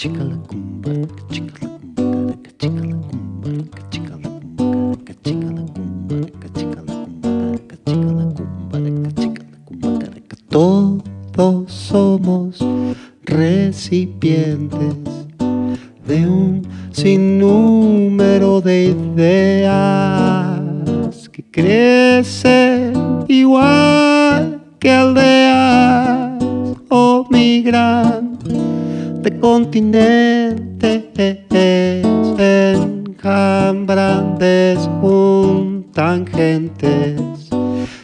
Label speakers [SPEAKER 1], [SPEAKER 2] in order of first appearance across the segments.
[SPEAKER 1] Chica la cumba, chica la cumba, caraca, chica la cumba, caraca, chica la cumba, caraca, chica la cumba, caraca, la cumba, caraca, la cumba. Todos somos recipientes de un sinnúmero de ideas que crecen igual que aldeas o migras de continentes, enjambran, desjuntan gentes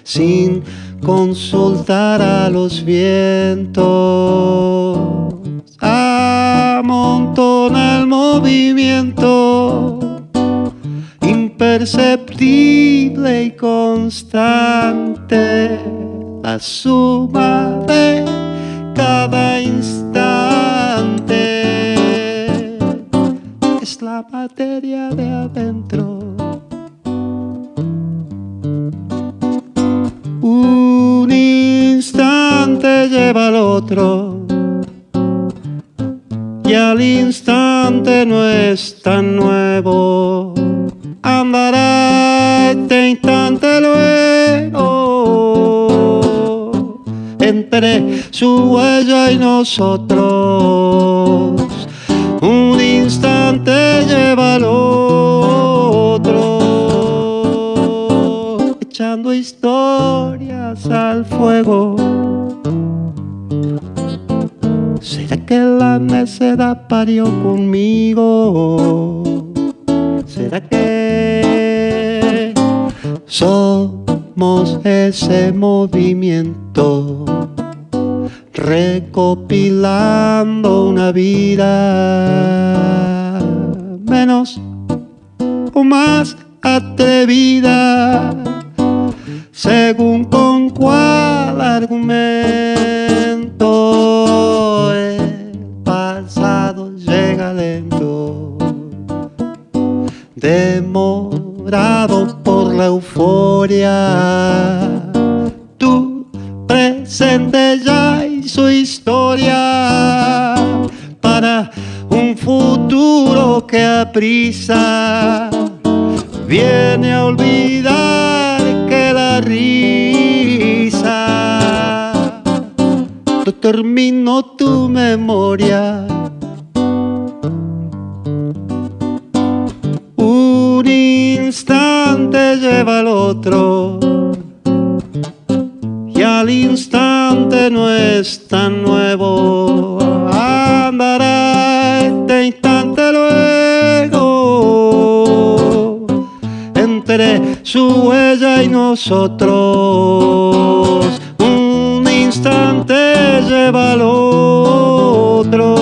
[SPEAKER 1] sin consultar a los vientos. Amontona el movimiento imperceptible y constante, la suma de cada instante la materia de adentro. Un instante lleva al otro y al instante no es tan nuevo. Andará este instante luego entre su huella y nosotros. Un la necedad parió conmigo? ¿Será que somos ese movimiento? Recopilando una vida menos o más atrevida según con cuál argumento por la euforia. Tu presente ya hizo historia para un futuro que aprisa viene a olvidar que la risa determinó tu memoria. Y al instante no es tan nuevo. Andará este instante luego entre su huella y nosotros. Un instante lleva al otro,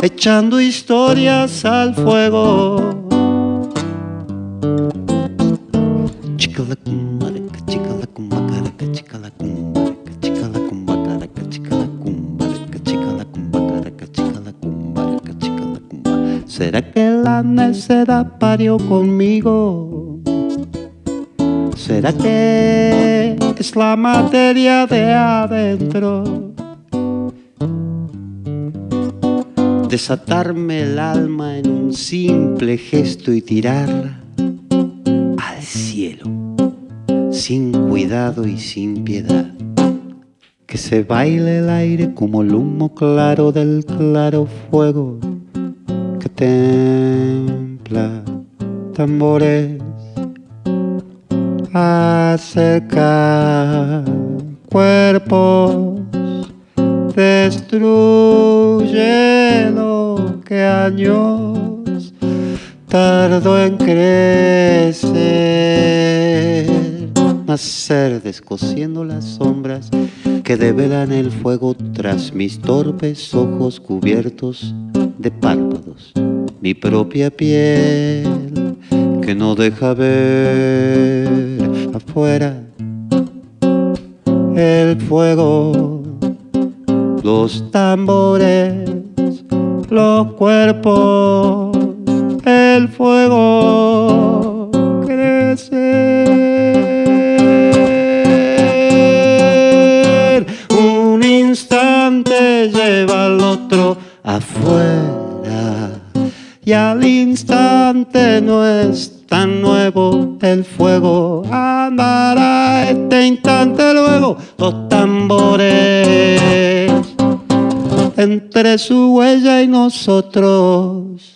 [SPEAKER 1] echando historias al fuego. ¿Será que la necedad parió conmigo? ¿Será que es la materia de adentro? Desatarme el alma en un simple gesto y tirarla y sin piedad. Que se baile el aire como el humo claro del claro fuego. Que templa tambores. Acerca cuerpos. Destruye lo que años tardó en crecer nacer descosiendo las sombras que develan el fuego tras mis torpes ojos cubiertos de párpados. Mi propia piel que no deja ver afuera. El fuego, los tambores, los cuerpos, el fuego al otro afuera. Y al instante no es tan nuevo el fuego. Andará este instante luego los tambores entre su huella y nosotros